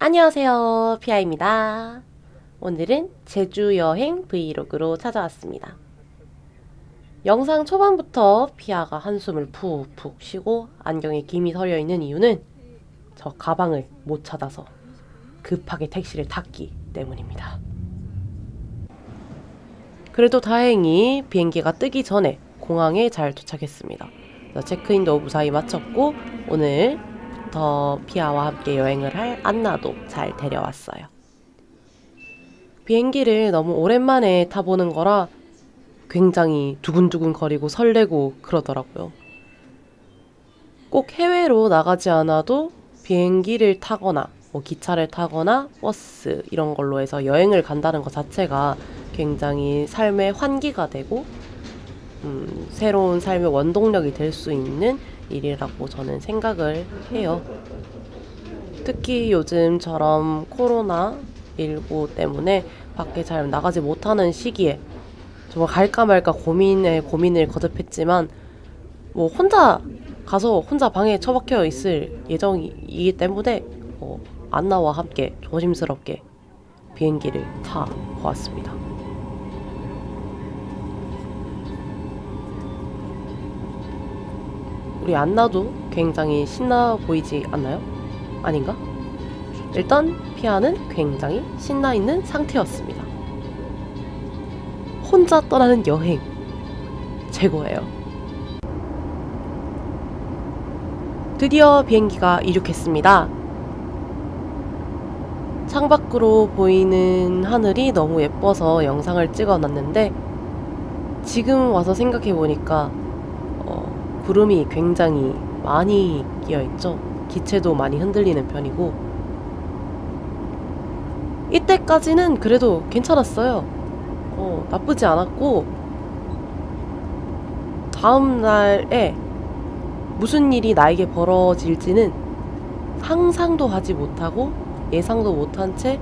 안녕하세요. 피아입니다. 오늘은 제주 여행 브이로그로 찾아왔습니다. 영상 초반부터 피아가 한숨을 푹푹 쉬고 안경에 김이 서려 있는 이유는 저 가방을 못 찾아서 급하게 택시를 탔기 때문입니다. 그래도 다행히 비행기가 뜨기 전에 공항에 잘 도착했습니다. 체크인도 무사히 마쳤고 오늘부터 피아와 함께 여행을 할 안나도 잘 데려왔어요. 비행기를 너무 오랜만에 타보는 거라 굉장히 두근두근 거리고 설레고 그러더라고요. 꼭 해외로 나가지 않아도 비행기를 타거나 뭐 기차를 타거나 버스 이런 걸로 해서 여행을 간다는 것 자체가 굉장히 삶의 환기가 되고 음, 새로운 삶의 원동력이 될 수 있는 일이라고 저는 생각을 해요. 특히 요즘처럼 코로나19 때문에 밖에 잘 나가지 못하는 시기에 정말 갈까 말까 고민에 고민을 거듭했지만 뭐 혼자 가서 혼자 방에 처박혀 있을 예정이기 때문에 어, 안나와 함께 조심스럽게 비행기를 타 보았습니다. 우리 안나도 굉장히 신나 보이지 않나요? 아닌가? 일단 피아는 굉장히 신나 있는 상태였습니다. 혼자 떠나는 여행 최고예요. 드디어 비행기가 이륙했습니다. 창밖으로 보이는 하늘이 너무 예뻐서 영상을 찍어 놨는데 지금 와서 생각해 보니까 어, 구름이 굉장히 많이 끼어 있죠. 기체도 많이 흔들리는 편이고 이때까지는 그래도 괜찮았어요. 어, 나쁘지 않았고 다음 날에 무슨 일이 나에게 벌어질지는 상상도 하지 못하고 예상도 못한 채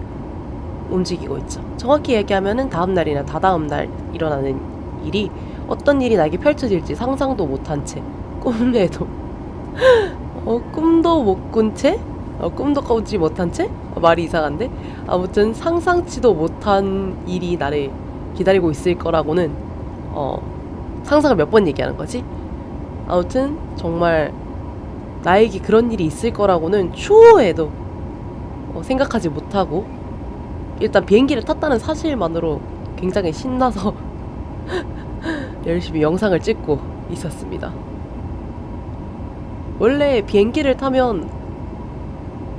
움직이고 있죠. 정확히 얘기하면은 다음 날이나 다다음 날 일어나는 일이 어떤 일이 나에게 펼쳐질지 상상도 못한 채 꿈에도 어, 꿈도 못 꾼 채? 어, 꿈도 꾸지 못한 채? 어, 말이 이상한데? 아무튼 상상치도 못한 일이 나를 기다리고 있을 거라고는 어, 상상을 몇 번 얘기하는 거지? 아무튼 정말 나에게 그런 일이 있을 거라고는 추후에도 어, 생각하지 못하고 일단 비행기를 탔다는 사실만으로 굉장히 신나서 열심히 영상을 찍고 있었습니다. 원래 비행기를 타면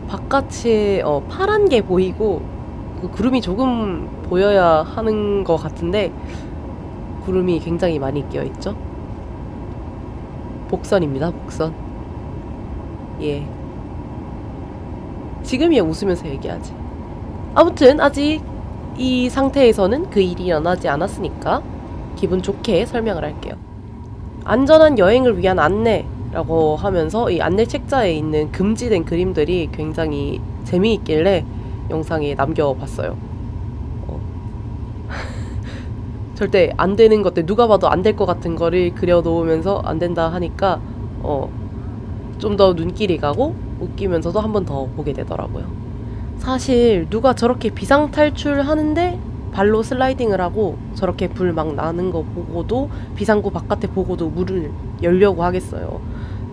바깥에 어, 파란 게 보이고 그 구름이 조금 보여야 하는 것 같은데 구름이 굉장히 많이 끼어 있죠. 복선입니다, 복선. 예. 지금이야 웃으면서 얘기하지. 아무튼 아직 이 상태에서는 그 일이 일어나지 않았으니까 기분 좋게 설명을 할게요. 안전한 여행을 위한 안내 라고 하면서 이 안내 책자에 있는 금지된 그림들이 굉장히 재미있길래 영상에 남겨봤어요. 어. 절대 안 되는 것들 누가 봐도 안 될 것 같은 거를 그려놓으면서 안 된다 하니까 어, 좀 더 눈길이 가고 웃기면서도 한 번 더 보게 되더라고요. 사실 누가 저렇게 비상 탈출하는데 발로 슬라이딩을 하고 저렇게 불 막 나는 거 보고도 비상구 바깥에 보고도 물을 열려고 하겠어요.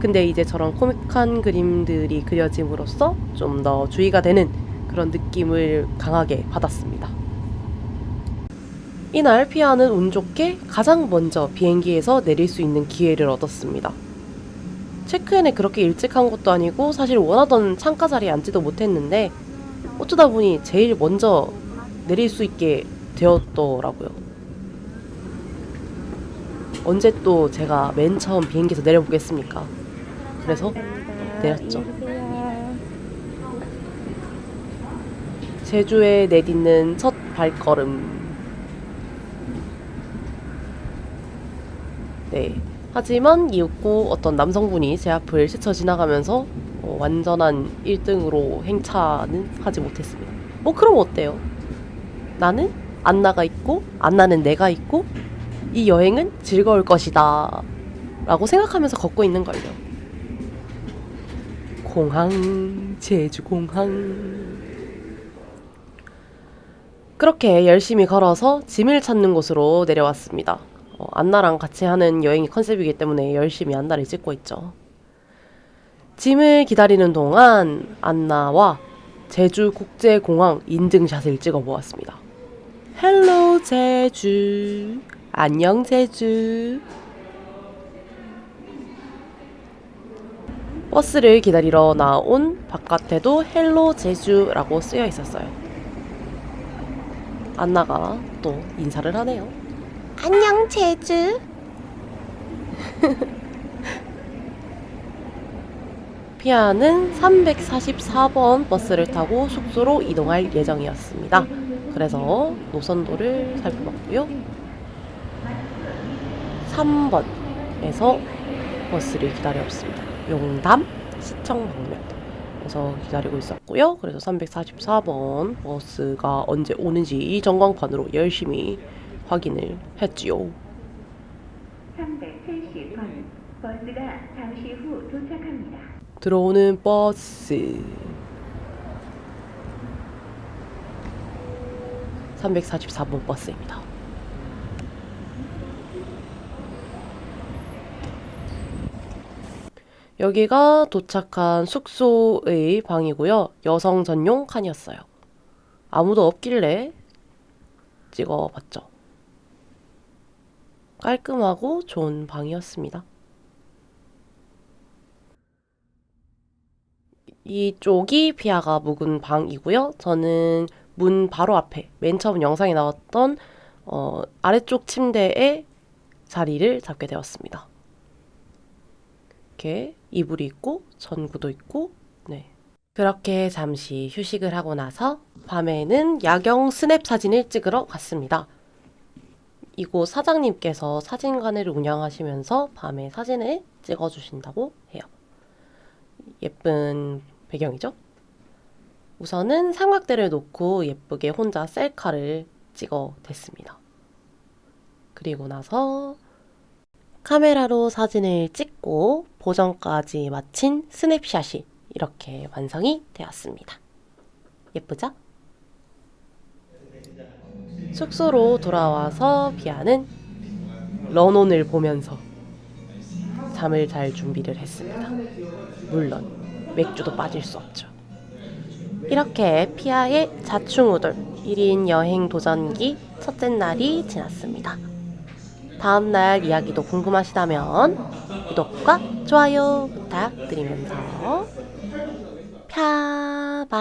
근데 이제 저런 코믹한 그림들이 그려짐으로써 좀 더 주의가 되는 그런 느낌을 강하게 받았습니다. 이날 피아는 운 좋게 가장 먼저 비행기에서 내릴 수 있는 기회를 얻었습니다. 체크인을 그렇게 일찍 한 것도 아니고 사실 원하던 창가 자리에 앉지도 못했는데 어쩌다 보니 제일 먼저 내릴 수 있게 되었더라고요. 언제 또 제가 맨 처음 비행기에서 내려보겠습니까? 그래서 내렸죠. 제주에 내딛는 첫 발걸음. 네. 하지만 이윽고 어떤 남성분이 제 앞을 스쳐 지나가면서 어, 완전한 1등으로 행차는 하지 못했습니다. 뭐 그럼 어때요? 나는 안나가 있고 안나는 내가 있고 이 여행은 즐거울 것이다. 라고 생각하면서 걷고 있는 걸요. 공항, 제주공항. 그렇게 열심히 걸어서 짐을 찾는 곳으로 내려왔습니다. 어, 안나랑 같이 하는 여행이 컨셉이기 때문에 열심히 안나를 찍고 있죠. 짐을 기다리는 동안 안나와 제주국제공항 인증샷을 찍어 보았습니다. Hello 제주. 안녕 제주. 버스를 기다리러 나온 바깥에도 Hello 제주라고 쓰여 있었어요. 안나가 또 인사를 하네요. 안녕 제주 피아는 344번 버스를 타고 숙소로 이동할 예정이었습니다. 그래서 노선도를 살펴봤고요. 3번에서 버스를 기다렸습니다. 용담 시청 방면. 에서 기다리고 있었고요. 그래서 344번 버스가 언제 오는지 이 전광판으로 열심히 확인을 했지요. 370번 버스가 잠시 후 도착합니다. 들어오는 버스 344번 버스입니다. 여기가 도착한 숙소의 방이고요. 여성 전용 칸이었어요. 아무도 없길래 찍어봤죠. 깔끔하고 좋은 방이었습니다. 이쪽이 피아가 묵은 방이고요. 저는 문 바로 앞에 맨 처음 영상에 나왔던 어, 아래쪽 침대에 자리를 잡게 되었습니다. 이렇게 이불이 있고 전구도 있고 네. 그렇게 잠시 휴식을 하고 나서 밤에는 야경 스냅 사진을 찍으러 갔습니다. 이곳 사장님께서 사진관을 운영하시면서 밤에 사진을 찍어주신다고 해요. 예쁜 배경이죠? 우선은 삼각대를 놓고 예쁘게 혼자 셀카를 찍어 댔습니다. 그리고 나서 카메라로 사진을 찍고 보정까지 마친 스냅샷이 이렇게 완성이 되었습니다. 예쁘죠? 숙소로 돌아와서 비아는 런온을 보면서 잠을 잘 준비를 했습니다. 물론 맥주도 빠질 수 없죠. 이렇게 피아의 자충우돌 1인 여행 도전기 첫째 날이 지났습니다. 다음 날 이야기도 궁금하시다면 구독과 좋아요 부탁드리면서 펴봐